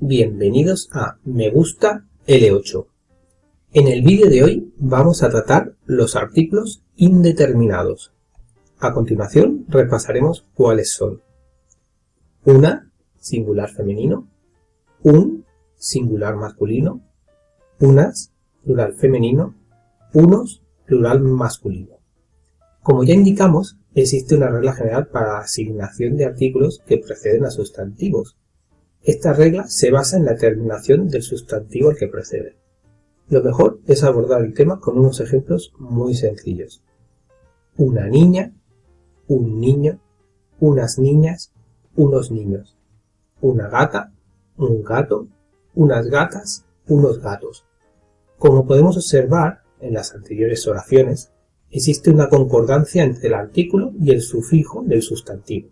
Bienvenidos a Me Gusta L8. En el vídeo de hoy vamos a tratar los artículos indeterminados. A continuación repasaremos cuáles son. Una, singular femenino. Un, singular masculino. Unas, plural femenino. Unos, plural masculino. Como ya indicamos, existe una regla general para la asignación de artículos que preceden a sustantivos, esta regla se basa en la terminación del sustantivo al que precede. Lo mejor es abordar el tema con unos ejemplos muy sencillos. Una niña, un niño, unas niñas, unos niños. Una gata, un gato, unas gatas, unos gatos. Como podemos observar en las anteriores oraciones, existe una concordancia entre el artículo y el sufijo del sustantivo.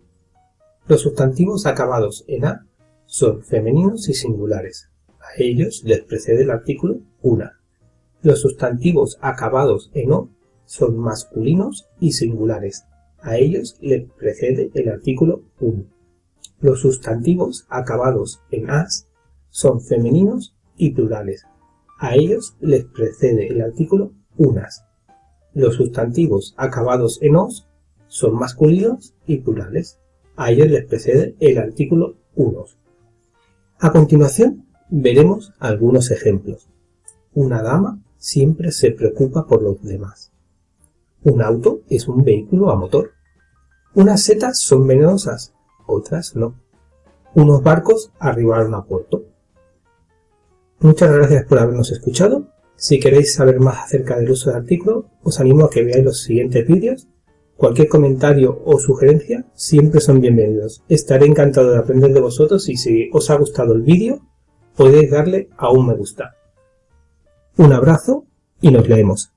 Los sustantivos acabados en A son femeninos y singulares. A ellos les precede el artículo una. Los sustantivos acabados en o son masculinos y singulares. A ellos les precede el artículo un. Los sustantivos acabados en as son femeninos y plurales. A ellos les precede el artículo unas. Los sustantivos acabados en os son masculinos y plurales. A ellos les precede el artículo unos. A continuación veremos algunos ejemplos. Una dama siempre se preocupa por los demás. Un auto es un vehículo a motor. Unas setas son venenosas, otras no. Unos barcos arribaron a puerto. Muchas gracias por habernos escuchado. Si queréis saber más acerca del uso de artículos, os animo a que veáis los siguientes vídeos Cualquier comentario o sugerencia siempre son bienvenidos. Estaré encantado de aprender de vosotros y si os ha gustado el vídeo podéis darle a un me gusta. Un abrazo y nos leemos.